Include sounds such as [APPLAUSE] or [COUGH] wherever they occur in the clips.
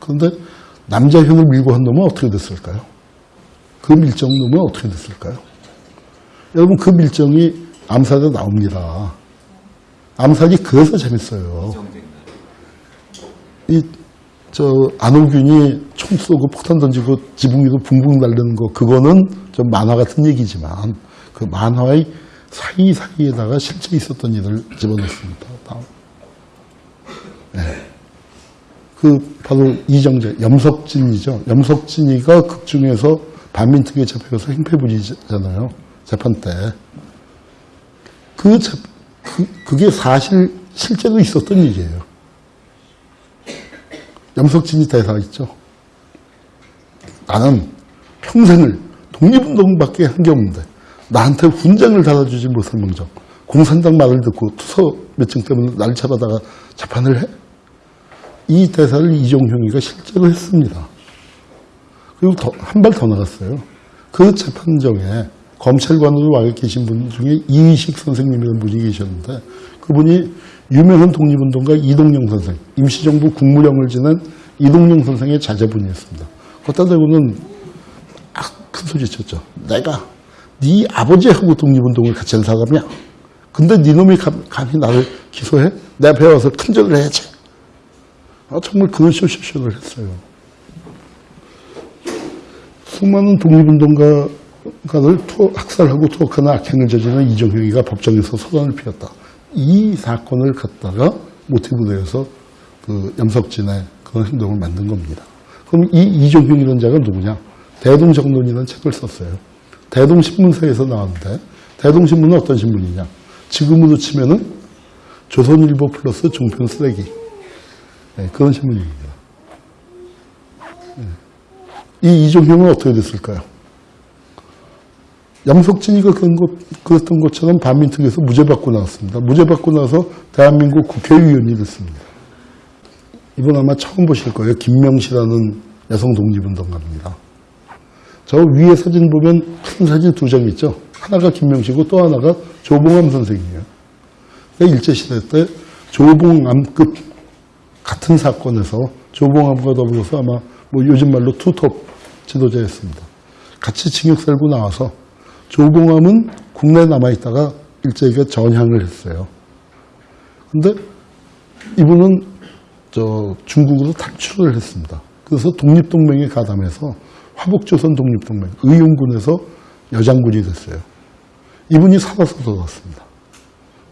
그런데 남자형을 밀고 한 놈은 어떻게 됐을까요? 그 밀정 놈은 어떻게 됐을까요? 여러분 그 밀정이 암살에 나옵니다. 암살이 그래서 재밌어요. 이 저 안호균이 총 쏘고 폭탄 던지고 지붕 위로 붕붕 날리는 거 그거는 좀 만화 같은 얘기지만 그 만화의 사이사이에다가 실제 있었던 일을 집어넣습니다. 다음. 네. 그 바로 이정재 염석진이죠. 염석진이가 극 중에서 반민특위에 잡혀서 행패 부리잖아요. 재판 때. 그, 재- 그 그게 사실 실제로 있었던 일이에요. 염석진이 대사 있죠. 나는 평생을 독립운동밖에 한 게 없는데 나한테 훈장을 달아주지 못할 망정 공산당 말을 듣고 투서 몇증 때문에 날 잡아다가 재판을 해? 이 대사를 이종형이가 실제로 했습니다. 그리고 한 발 더 나갔어요. 그 재판정에 검찰관으로 와 계신 분 중에 이의식 선생님이라는 분이 계셨는데 그분이 유명한 독립운동가 이동영 선생, 임시정부 국무령을 지낸 이동영 선생의 자제분이었습니다. 걷다 대고는 아, 큰 소리 쳤죠. 내가 네 아버지하고 독립운동을 같이 한 사람이야. 근데 네 놈이 감- 감히 나를 기소해? 내가 배워서 큰절을 해야지. 아, 정말 그런 쇼쇼쇼를 했어요. 수많은 독립운동가를 투- 학살하고 투옥하는 악행을 저지른 이종형이가 법정에서 소란을 피웠다. 이 사건을 갖다가 모티브로 해서 그 염석진의 그런 행동을 만든 겁니다. 그럼 이 이종형이라는 자가 누구냐? 대동정론이라는 책을 썼어요. 대동신문사에서 나왔는데 대동신문은 어떤 신문이냐? 지금으로 치면은 조선일보 플러스 종편 쓰레기 네, 그런 신문입니다. 네. 이 이종형은 어떻게 됐을까요? 양석진이가 그런 것, 그랬던 것처럼 반민특위에서 무죄 받고 나왔습니다. 무죄 받고 나서 대한민국 국회의원이 됐습니다. 이분 아마 처음 보실 거예요. 김명시라는 여성 독립운동가입니다. 저 위에 사진 보면 큰 사진 두 장 있죠. 하나가 김명시고 또 하나가 조봉암 선생이에요. 그러니까 일제시대 때 조봉암급 같은 사건에서 조봉암과 더불어서 아마 뭐 요즘 말로 투톱 지도자였습니다. 같이 징역 살고 나와서 조봉암은 국내에 남아있다가 일제히가 전향을 했어요. 근데 이분은 저 중국으로 탈출을 했습니다. 그래서 독립동맹에 가담해서 화북조선 독립동맹 의용군에서 여장군이 됐어요. 이분이 살아서 돌아왔습니다.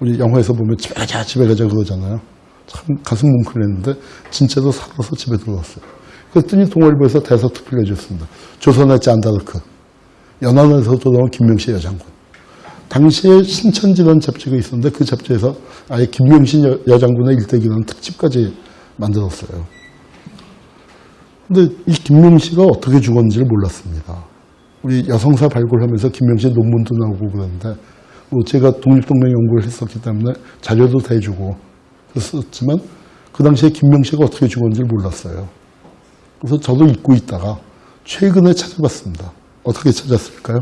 우리 영화에서 보면 집에 가자 집에 가자 그러잖아요. 참 가슴 뭉클했는데 진짜로 살아서 집에 들어왔어요. 그랬더니 동아일보에서 대사 투표를 해줬습니다. 조선의 짠다르크 연안에서 돌아온 김명시 여장군. 당시에 신천지라는 잡지가 있었는데 그 잡지에서 아예 김명신 여, 여장군의 일대기라는 특집까지 만들었어요. 근데 이 김명시가 어떻게 죽었는지를 몰랐습니다. 우리 여성사 발굴하면서 김명시 논문도 나오고 그러는데 뭐 제가 독립동맹 연구를 했었기 때문에 자료도 대주고 그랬었지만 그 당시에 김명시가 어떻게 죽었는지를 몰랐어요. 그래서 저도 잊고 있다가 최근에 찾아봤습니다. 어떻게 찾았을까요?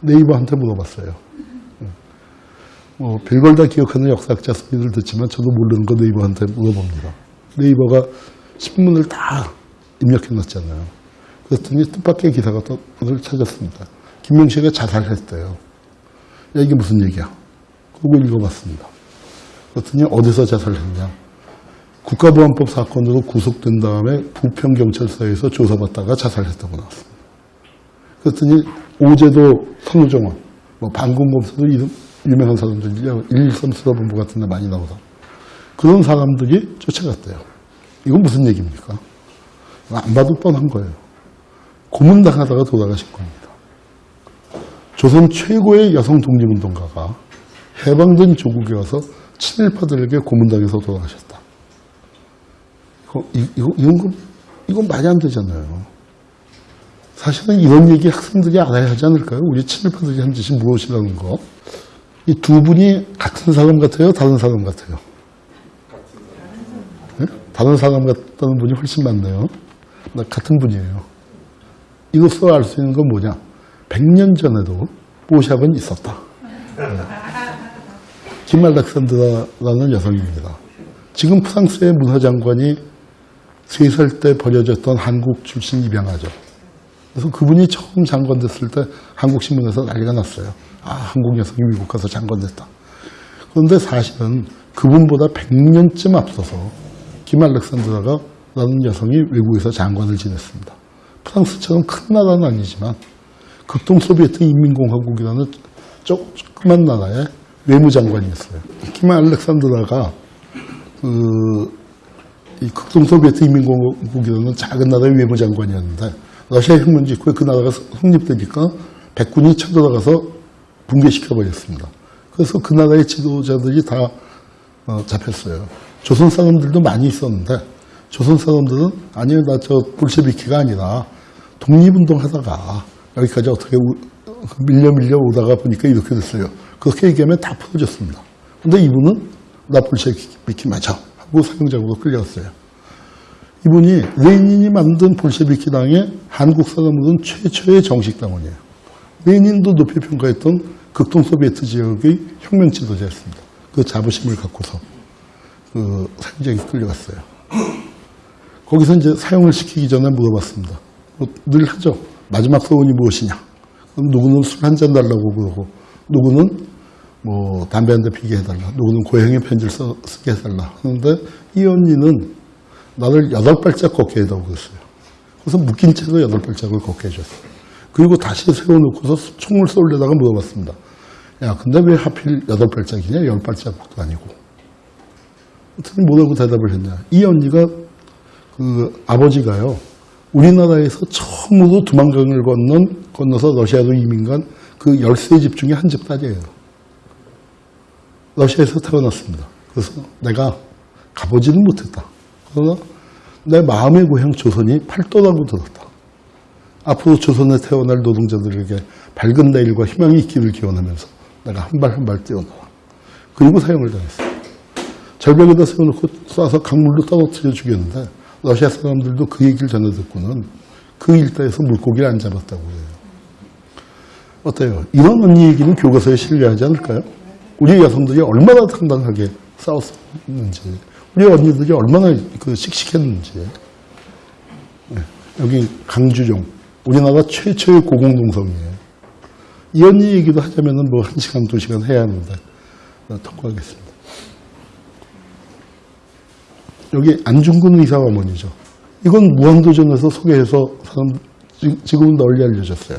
네이버한테 물어봤어요. 뭐 별걸 다 기억하는 역사학자 소리를 듣지만 저도 모르는 거 네이버한테 물어봅니다. 네이버가 신문을 다 입력해놨잖아요. 그랬더니 뜻밖의 기사가 또 오늘 찾았습니다. 김명식이 자살했대요. 야, 이게 무슨 얘기야? 그거 읽어봤습니다. 그랬더니 어디서 자살했냐? 국가보안법 사건으로 구속된 다음에 부평경찰서에서 조사받다가 자살했다고 나왔습니다. 그랬더니 오제도 선우정원, 뭐 방공검사도 이름 유명한 사람들이요. 113 수사본부 같은 데 많이 나오다. 그런 사람들이 쫓아갔대요. 이건 무슨 얘기입니까? 안 봐도 뻔한 거예요. 고문당하다가 돌아가신 겁니다. 조선 최고의 여성 독립운동가가 해방된 조국에 와서 친일파들에게 고문당해서 돌아가셨다. 이거, 이- 이거, 이건, 거- 이건 말이 안 되잖아요. 사실은 이런 얘기 학생들이 알아야 하지 않을까요? 우리 친일파들이 한 짓이 무엇이라는 거. 이 두 분이 같은 사람 같아요? 다른 사람 같아요? 네? 다른 사람 같다는 분이 훨씬 많네요. 나 같은 분이에요. 이것으로 알수 있는 건 뭐냐? 100년 전에도 뽀샵은 있었다. 네. 김 알렉산드라라는 여성입니다. 지금 프랑스의 문화장관이 세살때 버려졌던 한국 출신 입양아죠. 그래서 그분이 처음 장관 됐을 때 한국 신문에서 난리가 났어요. 아, 한국 여성이 미국 가서 장관 됐다. 그런데 사실은 그분보다 100년쯤 앞서서 김 알렉산드라가 라는 여성이 외국에서 장관을 지냈습니다. 프랑스처럼 큰 나라는 아니지만 극동 소비에트 인민공화국이라는 조- 조그만 나라의 외무장관이었어요. 김 알렉산드라가 그 이 극동 소비에트 인민공화국이라는 작은 나라의 외무장관이었는데 러시아 혁명 직후에 그 나라가 성립되니까 백군이 쳐들어가서 붕괴시켜 버렸습니다. 그래서 그 나라의 지도자들이 다 어, 잡혔어요. 조선 사람들도 많이 있었는데 조선 사람들은 아니요 나 저 볼셰비키가 아니라 독립운동 하다가 여기까지 어떻게 우- 밀려 밀려 오다가 보니까 이렇게 됐어요. 그렇게 얘기하면 다 풀어졌습니다. 근데 이분은 나 볼셰비키 맞아 하고 사형장으로 끌려갔어요. 이분이 레닌이 만든 볼셰비키 당의 한국 사람으로는 최초의 정식 당원이에요. 레닌도 높이 평가했던 극동 소비에트 지역의 혁명 지도자였습니다. 그 자부심을 갖고서 그 사형장에 끌려갔어요. 거기서 이제 사형을 시키기 전에 물어봤습니다. 뭐 늘 하죠. 마지막 소원이 무엇이냐? 그럼 누구는 술 한 잔 달라고 그러고, 누구는 뭐 담배 한 대 피게 해달라, 누구는 고향의 편지를 써, 쓰게 해달라 하는데 이 언니는 나를 여덟 발짝 걷게 해달라고 그랬어요. 그래서 묶인 채로 여덟 발짝을 걷게 해줬어요. 그리고 다시 세워놓고서 총을 쏠려다가 물어봤습니다. 야, 근데 왜 하필 여덟 발짝이냐? 열 발짝도 아니고. 그랬더니 뭐라고 대답을 했냐? 이 언니가 그 아버지가요, 우리나라에서 처음으로 두만강을 건넌, 건너서 러시아로 이민 간 그 열세 집 중에 한 집 딸이에요. 러시아에서 태어났습니다. 그래서 내가 가보지는 못했다. 그러나 내 마음의 고향 조선이 팔도라고 들었다. 앞으로 조선에 태어날 노동자들에게 밝은 내일과 희망이 있기를 기원하면서 내가 한 발 한 발 뛰어나와. 그리고 사형을 당했어요. 절벽에다 세워놓고 쏴서 강물로 떨어뜨려 죽였는데 러시아 사람들도 그 얘기를 전해 듣고는 그 일대에서 물고기를 안 잡았다고 해요. 어때요? 이런 언니 얘기는 교과서에 실려하지 않을까요? 우리 여성들이 얼마나 당당하게 싸웠는지, 우리 언니들이 얼마나 그 씩씩했는지. 네, 여기 강주종, 우리나라 최초의 고공동성이에요. 이 언니 얘기도 하자면 은 뭐 한 시간, 두 시간 해야 하는데, 어, 통과하겠습니다. 여기 안중근 의사 어머니죠. 이건 무한도전에서 소개해서 사람, 지- 지금은 널리 알려졌어요.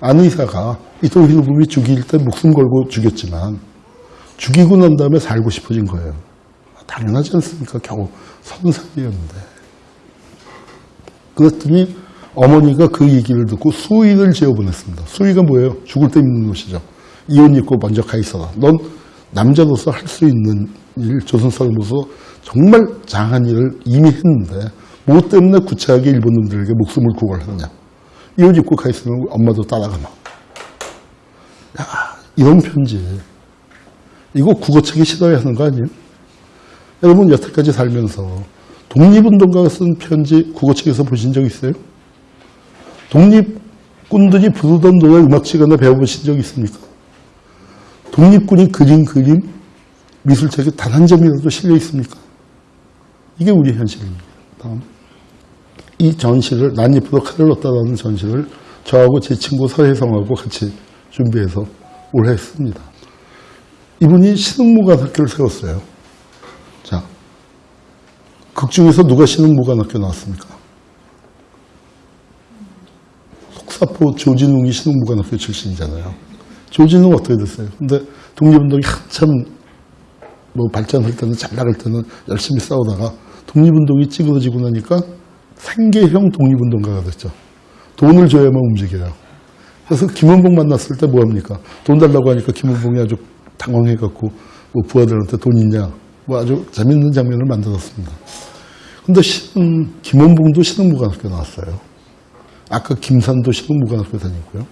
안 의사가 이토 히로부미 죽일 때 목숨 걸고 죽였지만 죽이고 난 다음에 살고 싶어진 거예요. 당연하지 않습니까? 겨우 서른 살이었는데. 그랬더니 어머니가 그 얘기를 듣고 수의를 지어보냈습니다. 수의가 뭐예요? 죽을 때 입는 옷이죠. 이옷 입고 먼저 가 있어라. 넌 남자로서 할 수 있는 일, 조선 사람으로서 정말 장한 일을 이미 했는데 뭐 때문에 구차하게 일본 놈들에게 목숨을 구걸하느냐. 이옷 입고 가 있으면 엄마도 따라가마. 야, 이런 편지. 이거 국어책에 실어야 하는 거 아니에요? 여러분 여태까지 살면서 독립운동가가 쓴 편지 국어책에서 보신 적 있어요? 독립군들이 부르던 노래 음악 시간에 배워보신 적 있습니까? 독립군이 그린 그림, 미술책에 단 한 점이라도 실려 있습니까? 이게 우리 현실입니다. 다음. 이 전시를 난입으로 칼을 넣었다라는 전시를 저하고 제 친구 서혜성하고 같이 준비해서 올해 했습니다. 이분이 신흥무관학교를 세웠어요. 자, 극 중에서 누가 신흥무관학교 나왔습니까? 속사포 조진웅이 신흥무관학교 출신이잖아요. 조진웅 어떻게 됐어요? 근데 독립운동이 한참 뭐 발전할 때는 잘 나갈 때는 열심히 싸우다가 독립운동이 찌그러지고 나니까 생계형 독립운동가가 됐죠. 돈을 줘야만 움직여요. 그래서 김원봉 만났을 때 뭐합니까? 돈 달라고 하니까 김원봉이 아주 당황해갖고 뭐 부하들한테 돈 있냐? 뭐 아주 재밌는 장면을 만들었습니다. 근데 신흥, 김원봉도 신흥무관학교 나왔어요. 아까 김산도 신흥무관학교 다니고요.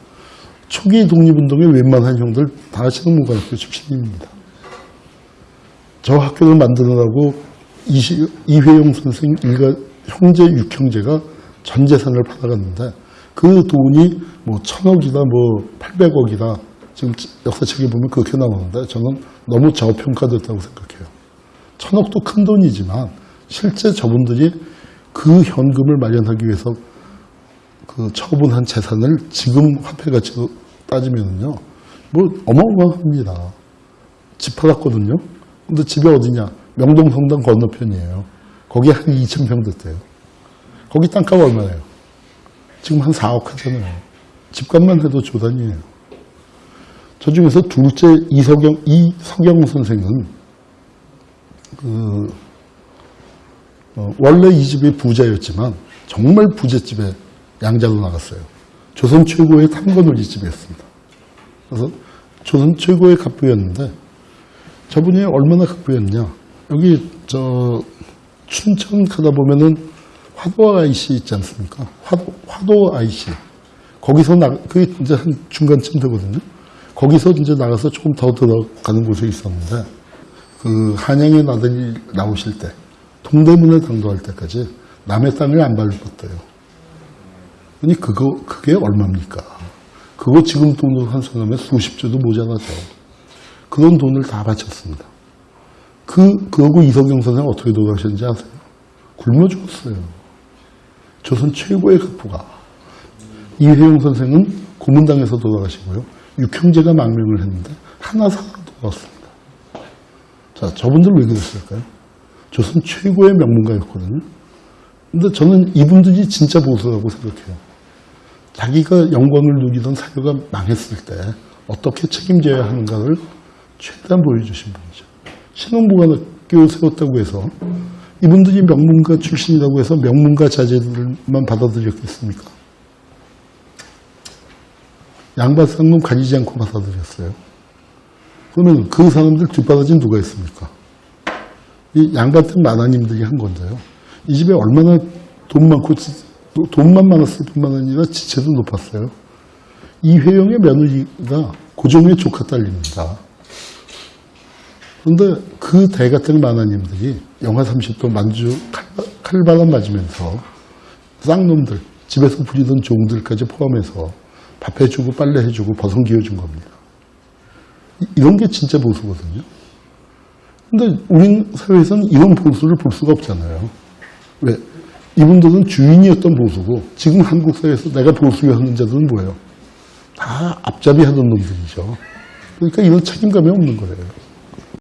초기 독립운동의 웬만한 형들 다 신흥무관학교 출신입니다. 저 학교를 만들어라고 이시- 이회용 선생 일가 형제 육형제가 전 재산을 팔아갔는데 그 돈이 뭐 천억이다 뭐 팔백억이다 지금 역사책에 보면 그렇게 나오는데 저는 너무 저평가됐다고 생각해요. 천억도 큰 돈이지만 실제 저분들이 그 현금을 마련하기 위해서 그 처분한 재산을 지금 화폐 가치로 따지면요, 뭐 어마어마합니다. 집 팔았거든요. 근데 집이 어디냐? 명동성당 건너편이에요. 거기 한 [LAUGHS] 2,000평 됐대요. 거기 땅값 얼마예요? 지금 한 4억 하잖아요. 집값만 해도 조단이에요. 저 중에서 둘째 이석영, 이석영 선생은 그, 어, 원래 이 집이 부자였지만 정말 부잣집에 양자로 나갔어요. 조선 최고의 탐관오리집이었습니다. 그래서 조선 최고의 갑부였는데 저분이 얼마나 갑부였냐. 여기 저 춘천 가다 보면은 화도 IC 있지 않습니까? 화도, 화도 IC. 거기서 나, 그게 이제 한 중간쯤 되거든요. 거기서 이제 나가서 조금 더 들어가는 곳에 있었는데, 그 한양에 나들이 나오실 때, 동대문에 당도할 때까지 남의 땅을 안 밟았대요. 아니, 그거, 그게 얼마입니까? 그거 지금 돈으로 환산하면 수십 조도 모자라죠. 그런 돈을 다 바쳤습니다. 그, 그하고 이석영 선생 어떻게 돌아가셨는지 아세요? 굶어 죽었어요. 조선 최고의 극부가. 이회용 선생은 고문당에서 돌아가시고요. 육형제가 망명을 했는데 하나 살아 돌아왔습니다. 자, 저분들 왜 그랬을까요? 조선 최고의 명문가였거든요. 근데 저는 이분들이 진짜 보수라고 생각해요. 자기가 영광을 누리던 사회가 망했을 때 어떻게 책임져야 하는가를 최대한 보여주신 분이죠. 신혼부관학교 세웠다고 해서 이분들이 명문가 출신이라고 해서 명문가 자제들만 받아들였겠습니까? 양반상금 가리지 않고 받아들였어요. 그러면 그 사람들 뒷바라지는 누가 했습니까? 이 양반댁 마나님들이 한 건데요. 이 집에 얼마나 돈 많고 돈만 많았을 뿐만 아니라 지체도 높았어요. 이회영의 며느리가 고종의 조카 딸입니다. 그런데 그 대가택 마나님들이 영하 30도 만주 칼- 칼바람 맞으면서 쌍놈들, 집에서 부리던 종들까지 포함해서 밥 해주고 빨래 해주고 버선 기어준 겁니다. 이- 이런 게 진짜 보수거든요. 근데 우리 사회에서는 이런 보수를 볼 수가 없잖아요. 왜? 이분들은 주인이었던 보수고 지금 한국 사회에서 내가 보수하는 자들은 뭐예요? 다 앞잡이 하던 놈들이죠. 그러니까 이런 책임감이 없는 거예요.